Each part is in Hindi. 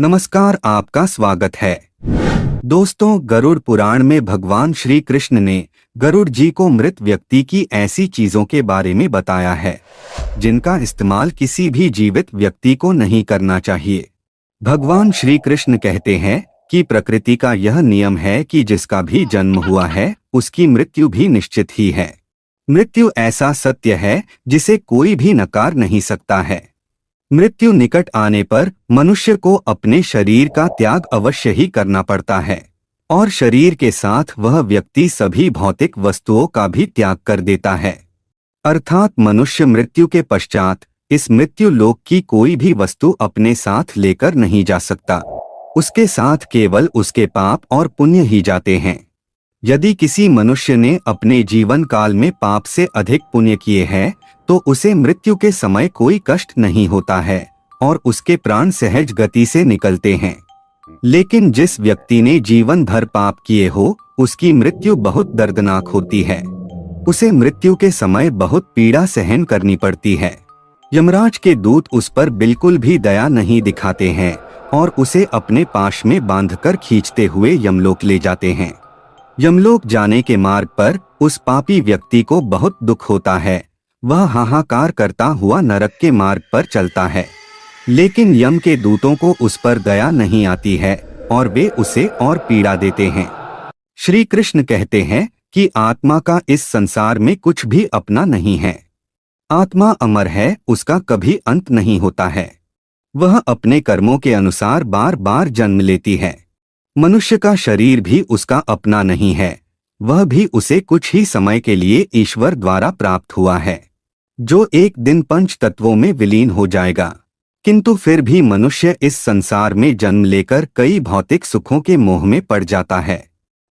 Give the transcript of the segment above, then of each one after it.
नमस्कार आपका स्वागत है। दोस्तों, गरुड़ पुराण में भगवान श्री कृष्ण ने गरुड़ जी को मृत व्यक्ति की ऐसी चीज़ों के बारे में बताया है, जिनका इस्तेमाल किसी भी जीवित व्यक्ति को नहीं करना चाहिए। भगवान श्री कृष्ण कहते हैं कि प्रकृति का यह नियम है कि जिसका भी जन्म हुआ है, उसकी मृत्यु भी निश्चित ही है। मृत्यु ऐसा सत्य है जिसे कोई भी नकार नहीं सकता है। मृत्यु निकट आने पर मनुष्य को अपने शरीर का त्याग अवश्य ही करना पड़ता है, और शरीर के साथ वह व्यक्ति सभी भौतिक वस्तुओं का भी त्याग कर देता है। अर्थात मनुष्य मृत्यु के पश्चात इस मृत्यु लोक की कोई भी वस्तु अपने साथ लेकर नहीं जा सकता। उसके साथ केवल उसके पाप और पुण्य ही जाते हैं। यदि किसी मनुष्य ने अपने जीवन काल में पाप से अधिक पुण्य किए हैं तो उसे मृत्यु के समय कोई कष्ट नहीं होता है, और उसके प्राण सहज गति से निकलते हैं। लेकिन जिस व्यक्ति ने जीवन भर पाप किए हो, उसकी मृत्यु बहुत दर्दनाक होती है। उसे मृत्यु के समय बहुत पीड़ा सहन करनी पड़ती है। यमराज के दूत उस पर बिल्कुल भी दया नहीं दिखाते हैं, और उसे अपने पाश में बांधकर खींचते हुए यमलोक ले जाते हैं। यमलोक जाने के मार्ग पर उस पापी व्यक्ति को बहुत दुख होता है। वह हाहाकार करता हुआ नरक के मार्ग पर चलता है। लेकिन यम के दूतों को उस पर दया नहीं आती है और वे उसे और पीड़ा देते हैं। श्री कृष्ण कहते हैं कि आत्मा का इस संसार में कुछ भी अपना नहीं है। आत्मा अमर है, उसका कभी अंत नहीं होता है। वह अपने कर्मों के अनुसार बार बार जन्म लेती है। मनुष्य का शरीर भी उसका अपना नहीं है। वह भी उसे कुछ ही समय के लिए ईश्वर द्वारा प्राप्त हुआ है। जो एक दिन पंच तत्वों में विलीन हो जाएगा। किंतु फिर भी मनुष्य इस संसार में जन्म लेकर कई भौतिक सुखों के मोह में पड़ जाता है।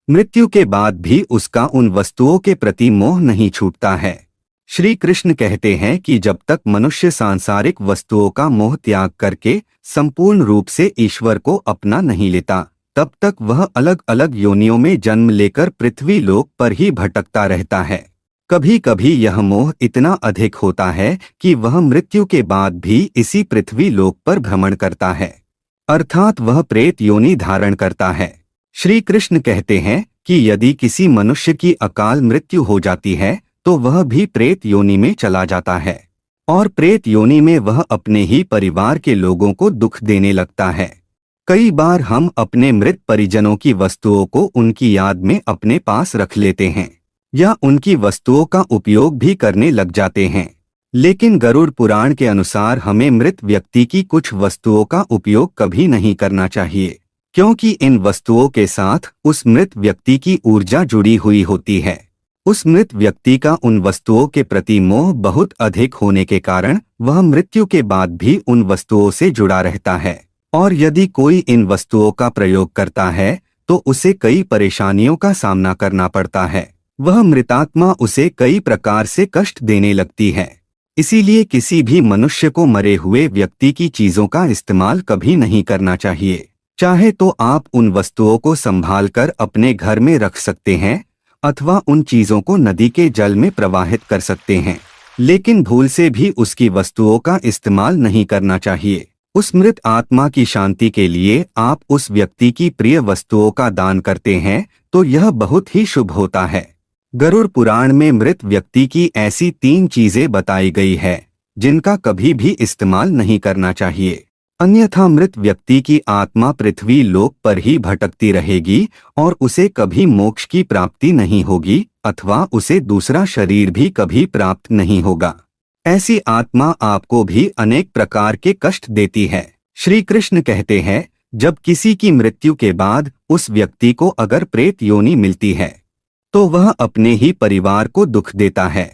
मृत्यु के बाद भी उसका उन वस्तुओं के प्रति मोह नहीं छूटता है। श्री कृष्ण कहते हैं कि जब तक मनुष्य सांसारिक वस्तुओं का मोह त्याग करके संपूर्ण रूप से ईश्वर को अपना नहीं लेता तब तक वह अलग अलग योनियों में जन्म लेकर पृथ्वी लोक पर ही भटकता रहता है। कभी कभी यह मोह इतना अधिक होता है कि वह मृत्यु के बाद भी इसी पृथ्वी लोक पर भ्रमण करता है। अर्थात वह प्रेत योनि धारण करता है। श्री कृष्ण कहते हैं कि यदि किसी मनुष्य की अकाल मृत्यु हो जाती है तो वह भी प्रेत योनि में चला जाता है। और प्रेत योनि में वह अपने ही परिवार के लोगों को दुख देने लगता है। कई बार हम अपने मृत परिजनों की वस्तुओं को उनकी याद में अपने पास रख लेते हैं, या उनकी वस्तुओं का उपयोग भी करने लग जाते हैं। लेकिन गरुड़ पुराण के अनुसार हमें मृत व्यक्ति की कुछ वस्तुओं का उपयोग कभी नहीं करना चाहिए, क्योंकि इन वस्तुओं के साथ उस मृत व्यक्ति की ऊर्जा जुड़ी हुई होती है। उस मृत व्यक्ति का उन वस्तुओं के प्रति मोह बहुत अधिक होने के कारण वह मृत्यु के बाद भी उन वस्तुओं से जुड़ा रहता है। और यदि कोई इन वस्तुओं का प्रयोग करता है तो उसे कई परेशानियों का सामना करना पड़ता है। वह मृतात्मा उसे कई प्रकार से कष्ट देने लगती है। इसीलिए किसी भी मनुष्य को मरे हुए व्यक्ति की चीज़ों का इस्तेमाल कभी नहीं करना चाहिए। चाहे तो आप उन वस्तुओं को संभाल कर अपने घर में रख सकते हैं, अथवा उन चीज़ों को नदी के जल में प्रवाहित कर सकते हैं। लेकिन भूल से भी उसकी वस्तुओं का इस्तेमाल नहीं करना चाहिए। उस मृत आत्मा की शांति के लिए आप उस व्यक्ति की प्रिय वस्तुओं का दान करते हैं तो यह बहुत ही शुभ होता है। गरुड़ पुराण में मृत व्यक्ति की ऐसी तीन चीज़ें बताई गई है, जिनका कभी भी इस्तेमाल नहीं करना चाहिए। अन्यथा मृत व्यक्ति की आत्मा पृथ्वी लोक पर ही भटकती रहेगी, और उसे कभी मोक्ष की प्राप्ति नहीं होगी, अथवा उसे दूसरा शरीर भी कभी प्राप्त नहीं होगा। ऐसी आत्मा आपको भी अनेक प्रकार के कष्ट देती है। श्री कृष्ण कहते हैं, जब किसी की मृत्यु के बाद उस व्यक्ति को अगर प्रेत योनि मिलती है तो वह अपने ही परिवार को दुख देता है।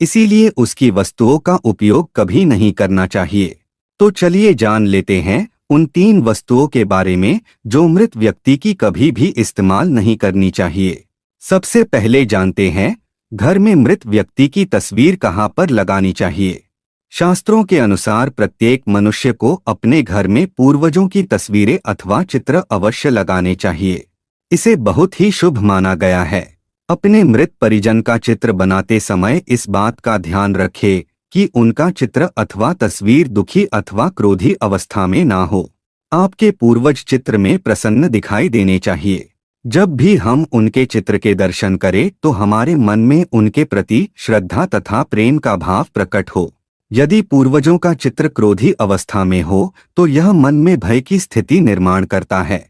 इसीलिए उसकी वस्तुओं का उपयोग कभी नहीं करना चाहिए। तो चलिए जान लेते हैं, उन तीन वस्तुओं के बारे में, जो मृत व्यक्ति की कभी भी इस्तेमाल नहीं करनी चाहिए। सबसे पहले जानते हैं घर में मृत व्यक्ति की तस्वीर कहाँ पर लगानी चाहिए? शास्त्रों के अनुसार प्रत्येक मनुष्य को अपने घर में पूर्वजों की तस्वीरें अथवा चित्र अवश्य लगाने चाहिए। इसे बहुत ही शुभ माना गया है। अपने मृत परिजन का चित्र बनाते समय इस बात का ध्यान रखें कि उनका चित्र अथवा तस्वीर दुखी अथवा क्रोधी अवस्था में ना हो। आपके पूर्वज चित्र में प्रसन्न दिखाई देने चाहिए। जब भी हम उनके चित्र के दर्शन करें तो हमारे मन में उनके प्रति श्रद्धा तथा प्रेम का भाव प्रकट हो। यदि पूर्वजों का चित्र क्रोधी अवस्था में हो तो यह मन में भय की स्थिति निर्माण करता है।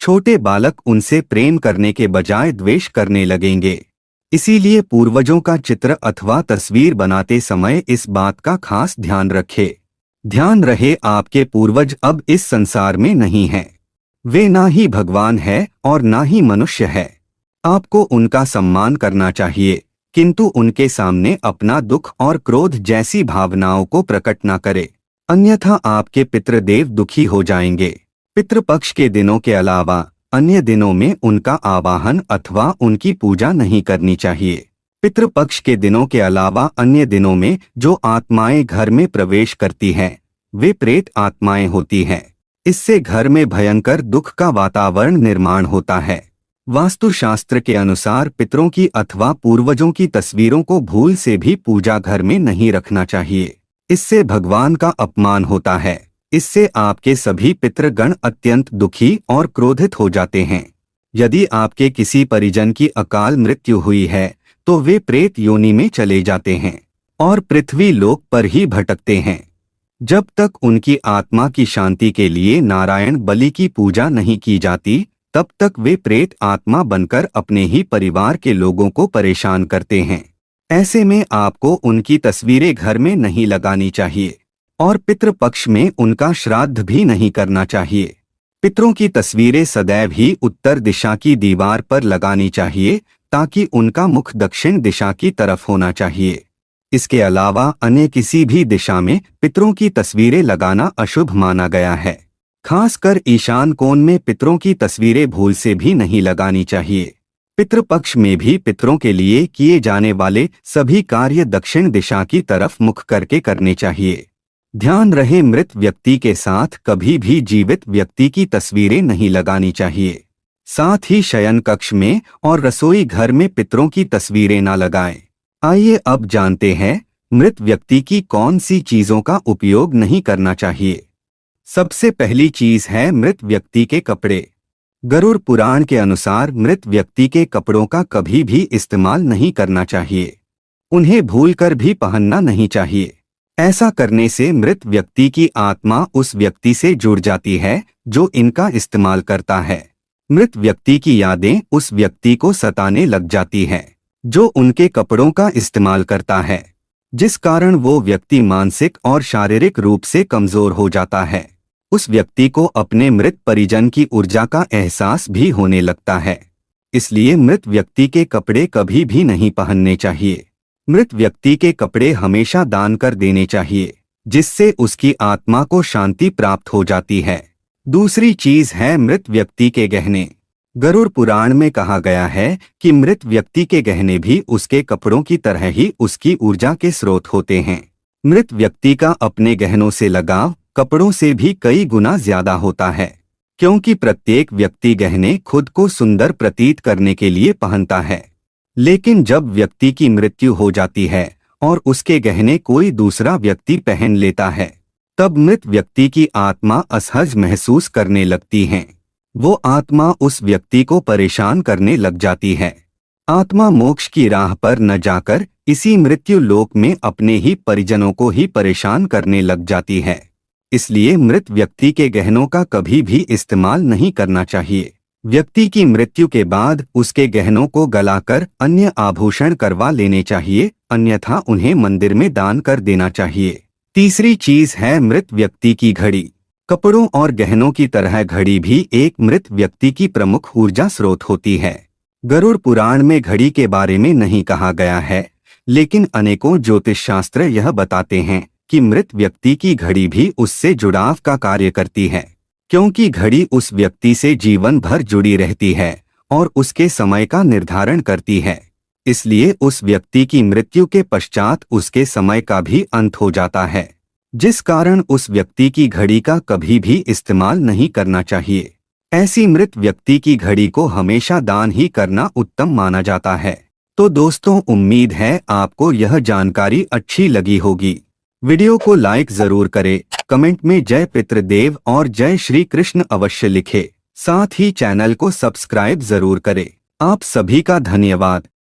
छोटे बालक उनसे प्रेम करने के बजाय द्वेष करने लगेंगे। इसीलिए पूर्वजों का चित्र अथवा तस्वीर बनाते समय इस बात का खास ध्यान रखे। ध्यान रहे, आपके पूर्वज अब इस संसार में नहीं हैं। वे ना ही भगवान है और ना ही मनुष्य है। आपको उनका सम्मान करना चाहिए, किंतु उनके सामने अपना दुख और क्रोध जैसी भावनाओं को प्रकट न करे। अन्यथा आपके पितृदेव दुखी हो जाएँगे। पितृपक्ष के दिनों के अलावा, अन्य दिनों में उनका आवाहन अथवा उनकी पूजा नहीं करनी चाहिए। पितृपक्ष के दिनों के अलावा अन्य दिनों में जो आत्माएँ घर में प्रवेश करती हैं, वे प्रेत आत्माएँ होती हैं। इससे घर में भयंकर दुख का वातावरण निर्माण होता है। वास्तुशास्त्र के अनुसार पितरों की अथवा पूर्वजों की तस्वीरों को भूल से भी पूजा घर में नहीं रखना चाहिए। इससे भगवान का अपमान होता है। इससे आपके सभी पितृगण अत्यंत दुखी और क्रोधित हो जाते हैं। यदि आपके किसी परिजन की अकाल मृत्यु हुई है तो वे प्रेत योनि में चले जाते हैं और पृथ्वी लोक पर ही भटकते हैं। जब तक उनकी आत्मा की शांति के लिए नारायण बलि की पूजा नहीं की जाती, तब तक वे प्रेत आत्मा बनकर अपने ही परिवार के लोगों को परेशान करते हैं। ऐसे में आपको उनकी तस्वीरें घर में नहीं लगानी चाहिए, और पितृपक्ष में उनका श्राद्ध भी नहीं करना चाहिए। पितरों की तस्वीरें सदैव ही उत्तर दिशा की दीवार पर लगानी चाहिए, ताकि उनका मुख दक्षिण दिशा की तरफ़ होना चाहिए। इसके अलावा अन्य किसी भी दिशा में पितरों की तस्वीरें लगाना अशुभ माना गया है। खासकर ईशान कोण में पितरों की तस्वीरें भूल से भी नहीं लगानी चाहिए। पितृपक्ष में भी पितरों के लिए किए जाने वाले सभी कार्य दक्षिण दिशा की तरफ़ मुख करके करने चाहिए। ध्यान रहे मृत व्यक्ति के साथ कभी भी जीवित व्यक्ति की तस्वीरें नहीं लगानी चाहिए। साथ ही शयन कक्ष में और रसोई घर में पितरों की तस्वीरें न लगाएँ। आइए अब जानते हैं, मृत व्यक्ति की कौन सी चीज़ों का उपयोग नहीं करना चाहिए। सबसे पहली चीज़ है मृत व्यक्ति के कपड़े। गरुड़ पुराण के अनुसार मृत व्यक्ति के कपड़ों का कभी भी इस्तेमाल नहीं करना चाहिए। उन्हें भूलकर भी पहनना नहीं चाहिए। ऐसा करने से मृत व्यक्ति की आत्मा उस व्यक्ति से जुड़ जाती है, जो इनका इस्तेमाल करता है। मृत व्यक्ति की यादें उस व्यक्ति को सताने लग जाती हैं। जो उनके कपड़ों का इस्तेमाल करता है, जिस कारण वो व्यक्ति मानसिक और शारीरिक रूप से कमज़ोर हो जाता है। उस व्यक्ति को अपने मृत परिजन की ऊर्जा का एहसास भी होने लगता है। इसलिए मृत व्यक्ति के कपड़े कभी भी नहीं पहनने चाहिए। मृत व्यक्ति के कपड़े हमेशा दान कर देने चाहिए, जिससे उसकी आत्मा को शांति प्राप्त हो जाती है। दूसरी चीज़ है मृत व्यक्ति के गहने। गरुड़ पुराण में कहा गया है कि मृत व्यक्ति के गहने भी उसके कपड़ों की तरह ही उसकी ऊर्जा के स्रोत होते हैं। मृत व्यक्ति का अपने गहनों से लगाव, कपड़ों से भी कई गुना ज़्यादा होता है, क्योंकि प्रत्येक व्यक्ति गहने खुद को सुंदर प्रतीत करने के लिए पहनता है। लेकिन जब व्यक्ति की मृत्यु हो जाती है और उसके गहने कोई दूसरा व्यक्ति पहन लेता है, तब मृत व्यक्ति की आत्मा असहज महसूस करने लगती है। वो आत्मा उस व्यक्ति को परेशान करने लग जाती है। आत्मा मोक्ष की राह पर न जाकर इसी मृत्यु लोक में अपने ही परिजनों को ही परेशान करने लग जाती है। इसलिए मृत व्यक्ति के गहनों का कभी भी इस्तेमाल नहीं करना चाहिए। व्यक्ति की मृत्यु के बाद उसके गहनों को गलाकर अन्य आभूषण करवा लेने चाहिए, अन्यथा उन्हें मंदिर में दान कर देना चाहिए। तीसरी चीज़ है मृत व्यक्ति की घड़ी। कपड़ों और गहनों की तरह घड़ी भी एक मृत व्यक्ति की प्रमुख ऊर्जा स्रोत होती है। गरुड़ पुराण में घड़ी के बारे में नहीं कहा गया है, लेकिन अनेकों ज्योतिष शास्त्र यह बताते हैं कि मृत व्यक्ति की घड़ी भी उससे जुड़ाव का कार्य करती है, क्योंकि घड़ी उस व्यक्ति से जीवन भर जुड़ी रहती है और उसके समय का निर्धारण करती है, इसलिए उस व्यक्ति की मृत्यु के पश्चात उसके समय का भी अंत हो जाता है। जिस कारण उस व्यक्ति की घड़ी का कभी भी इस्तेमाल नहीं करना चाहिए। ऐसी मृत व्यक्ति की घड़ी को हमेशा दान ही करना उत्तम माना जाता है। तो दोस्तों, उम्मीद है आपको यह जानकारी अच्छी लगी होगी। वीडियो को लाइक ज़रूर करें, कमेंट में जय पितृदेव और जय श्री कृष्ण अवश्य लिखे। साथ ही चैनल को सब्सक्राइब ज़रूर करें। आप सभी का धन्यवाद।